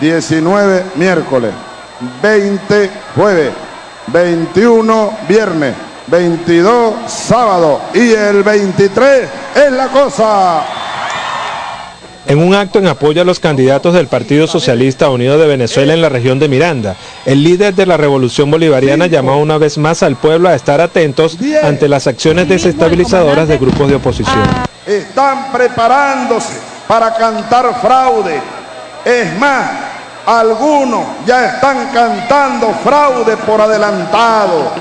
19 miércoles, 20 jueves, 21 viernes, 22 sábado y el 23 es la cosa. En un acto en apoyo a los candidatos del Partido Socialista Unido de Venezuela en la región de Miranda, el líder de la Revolución Bolivariana llamó una vez más al pueblo a estar atentos ante las acciones desestabilizadoras de grupos de oposición. Están preparándose para cantar fraude. Es más, algunos ya están cantando fraude por adelantado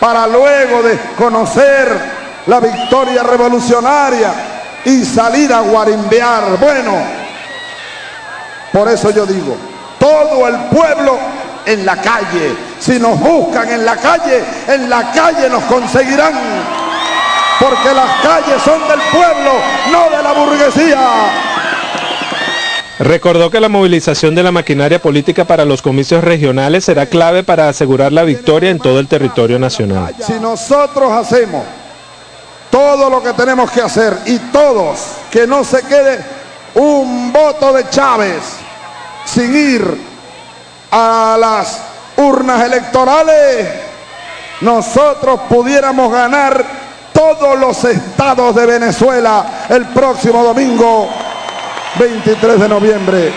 para luego de conocer la victoria revolucionaria y salir a guarimbear. Bueno, por eso yo digo, todo el pueblo en la calle. Si nos buscan en la calle, en la calle nos conseguirán. Porque las calles son del pueblo, no de la burguesía. Recordó que la movilización de la maquinaria política para los comicios regionales será clave para asegurar la victoria en todo el territorio nacional. Si nosotros hacemos todo lo que tenemos que hacer y todos, que no se quede un voto de Chávez sin ir a las urnas electorales, nosotros pudiéramos ganar todos los estados de Venezuela el próximo domingo 23 de noviembre.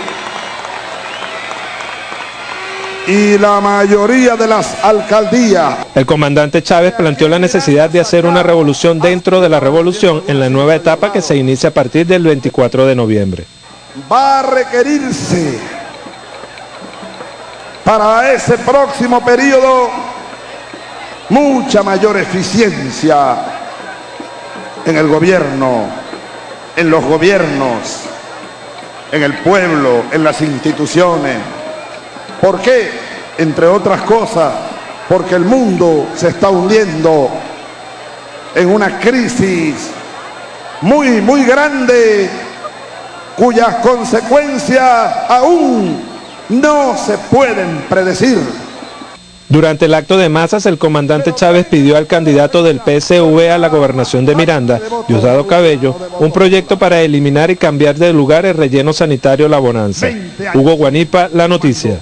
Y la mayoría de las alcaldías. El comandante Chávez planteó la necesidad de hacer una revolución dentro de la revolución en la nueva etapa que se inicia a partir del 24 de noviembre. Va a requerirse para ese próximo periodo mucha mayor eficiencia en el gobierno, en los gobiernos, en el pueblo, en las instituciones. ¿Por qué? Entre otras cosas, porque el mundo se está hundiendo en una crisis muy, muy grande, cuyas consecuencias aún no se pueden predecir. Durante el acto de masas, el comandante Chávez pidió al candidato del PSV a la gobernación de Miranda, Diosdado Cabello, un proyecto para eliminar y cambiar de lugar el relleno sanitario La Bonanza. Hugo Guanipa, La Noticia.